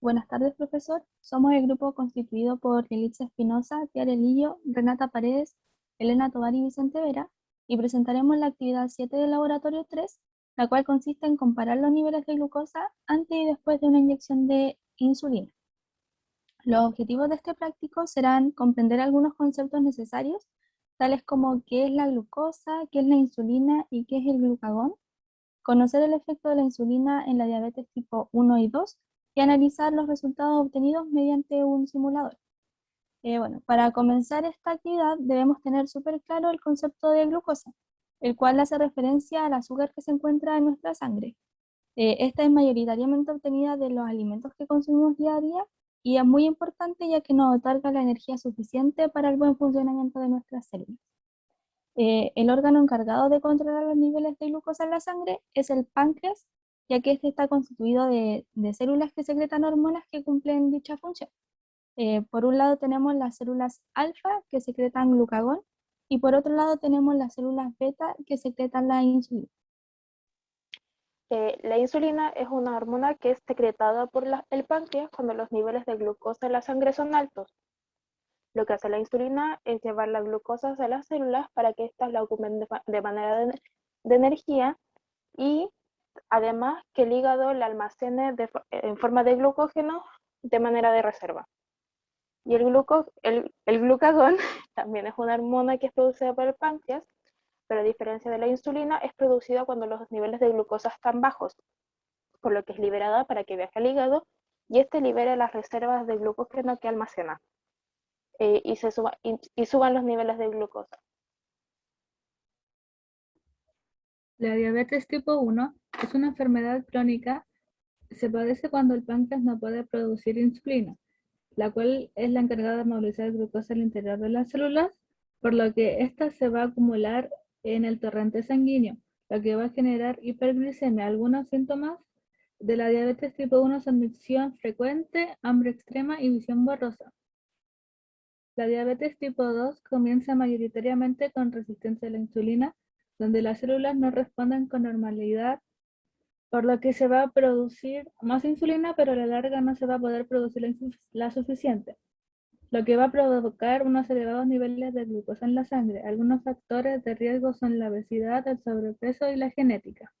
Buenas tardes, profesor. Somos el grupo constituido por Elitza Espinosa, Tiare Lillo, Renata Paredes, Elena Tovar y Vicente Vera, y presentaremos la actividad 7 del laboratorio 3, la cual consiste en comparar los niveles de glucosa antes y después de una inyección de insulina. Los objetivos de este práctico serán comprender algunos conceptos necesarios, tales como qué es la glucosa, qué es la insulina y qué es el glucagón, conocer el efecto de la insulina en la diabetes tipo 1 y 2, y analizar los resultados obtenidos mediante un simulador. Eh, bueno, para comenzar esta actividad debemos tener súper claro el concepto de glucosa, el cual hace referencia al azúcar que se encuentra en nuestra sangre. Eh, esta es mayoritariamente obtenida de los alimentos que consumimos día a día y es muy importante ya que nos otorga la energía suficiente para el buen funcionamiento de nuestras células. Eh, el órgano encargado de controlar los niveles de glucosa en la sangre es el páncreas ya que este está constituido de, células que secretan hormonas que cumplen dicha función. Eh, por un lado tenemos las células alfa que secretan glucagón y por otro lado tenemos las células beta que secretan la insulina. Eh, la insulina es una hormona que es secretada por el páncreas cuando los niveles de glucosa en la sangre son altos. Lo que hace la insulina es llevar la glucosa a las células para que éstas la ocupen de, manera de energía y además que el hígado la almacene en forma de glucógeno de manera de reserva. Y el, el, glucagón también es una hormona que es producida por el páncreas, pero a diferencia de la insulina, es producida cuando los niveles de glucosa están bajos, por lo que es liberada para que viaje al hígado y este libere las reservas de glucógeno que almacena eh, y suban los niveles de glucosa. La diabetes tipo 1 es una enfermedad crónica. Se padece cuando el páncreas no puede producir insulina, la cual es la encargada de movilizar glucosa al interior de las células, por lo que ésta se va a acumular en el torrente sanguíneo, lo que va a generar hiperglicemia. Algunos síntomas de la diabetes tipo 1 son micción frecuente, hambre extrema y visión borrosa. La diabetes tipo 2 comienza mayoritariamente con resistencia a la insulina, donde las células no responden con normalidad, por lo que se va a producir más insulina, pero a la larga no se va a poder producir la, suficiente, lo que va a provocar unos elevados niveles de glucosa en la sangre. Algunos factores de riesgo son la obesidad, el sobrepeso y la genética.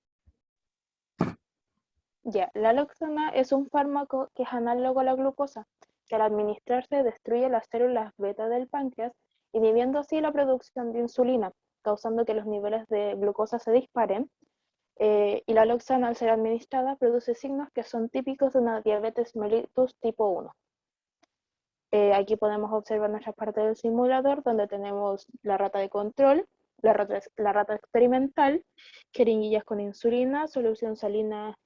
Ya, la loxana es un fármaco que es análogo a la glucosa, que al administrarse destruye las células beta del páncreas, inhibiendo así la producción de insulina, causando que los niveles de glucosa se disparen. Eh, y la loxana, al ser administrada, produce signos que son típicos de una diabetes mellitus tipo 1. Eh, aquí podemos observar nuestra parte del simulador, donde tenemos la rata de control, la rata, la rata experimental, jeringuillas con insulina, solución salina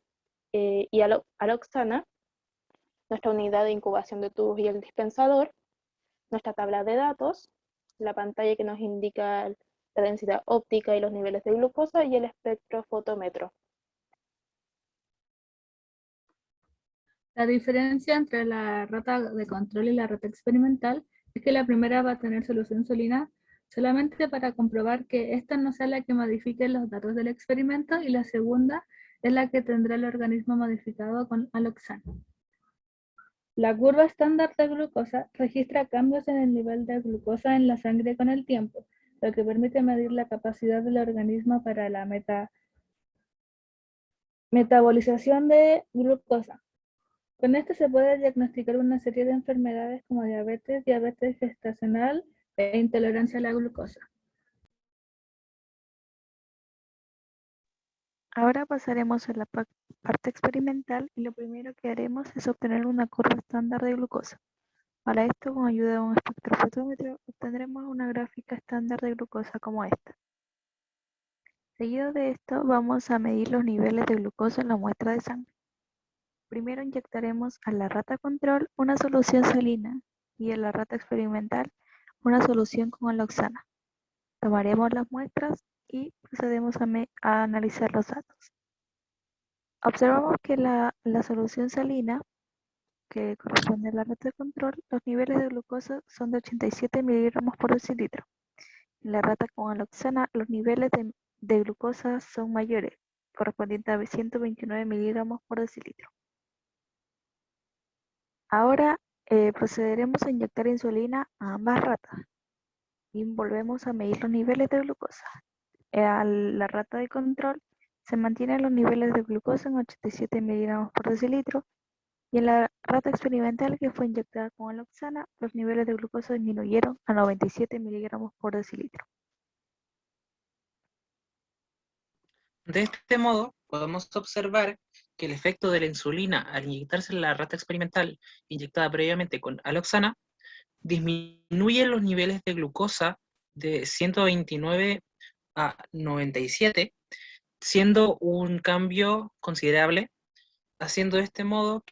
eh, y aloxana, nuestra unidad de incubación de tubos y el dispensador, nuestra tabla de datos, la pantalla que nos indica la densidad óptica y los niveles de glucosa y el espectrofotómetro. La diferencia entre la rata de control y la rata experimental es que la primera va a tener solución insulina solamente para comprobar que esta no sea la que modifique los datos del experimento y la segunda es la que tendrá el organismo modificado con aloxano. La curva estándar de glucosa registra cambios en el nivel de glucosa en la sangre con el tiempo, lo que permite medir la capacidad del organismo para la meta, metabolización de glucosa. Con esto se puede diagnosticar una serie de enfermedades como diabetes, diabetes gestacional e intolerancia a la glucosa. Ahora pasaremos a la parte experimental y lo primero que haremos es obtener una curva estándar de glucosa. Para esto, con ayuda de un espectrofotómetro, obtendremos una gráfica estándar de glucosa como esta. Seguido de esto, vamos a medir los niveles de glucosa en la muestra de sangre. Primero inyectaremos a la rata control una solución salina y a la rata experimental una solución con aloxana. Tomaremos las muestras y procedemos a, analizar los datos. Observamos que la solución salina que corresponde a la red de control, los niveles de glucosa son de 87 miligramos por decilitro. En la rata con aloxana, los niveles de, glucosa son mayores, correspondientes a 129 miligramos por decilitro. Ahora eh, procederemos a inyectar insulina a ambas ratas y volvemos a medir los niveles de glucosa. Eh, a la rata de control se mantienen los niveles de glucosa en 87 miligramos por decilitro y en la rata experimental que fue inyectada con aloxana, los niveles de glucosa disminuyeron a 97 miligramos por decilitro. De este modo, podemos observar que el efecto de la insulina al inyectarse en la rata experimental inyectada previamente con aloxana disminuye los niveles de glucosa de 129 a 97, siendo un cambio considerable, haciendo de este modo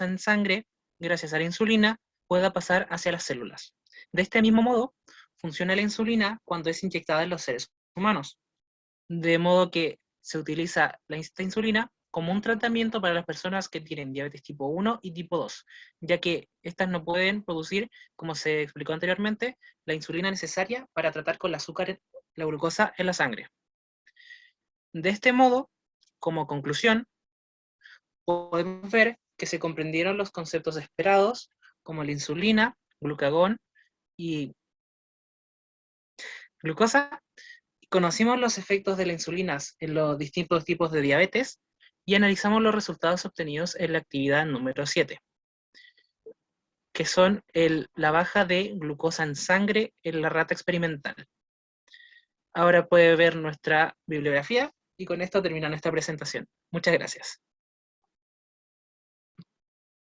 en sangre, gracias a la insulina, pueda pasar hacia las células. De este mismo modo, funciona la insulina cuando es inyectada en los seres humanos, de modo que se utiliza la insulina como un tratamiento para las personas que tienen diabetes tipo 1 y tipo 2, ya que estas no pueden producir, como se explicó anteriormente, la insulina necesaria para tratar con el azúcar, la glucosa en la sangre. De este modo, como conclusión, podemos ver que se comprendieron los conceptos esperados, como la insulina, glucagón y glucosa, conocimos los efectos de la insulina en los distintos tipos de diabetes y analizamos los resultados obtenidos en la actividad número 7, que son la baja de glucosa en sangre en la rata experimental. Ahora puede ver nuestra bibliografía y con esto termina nuestra presentación. Muchas gracias.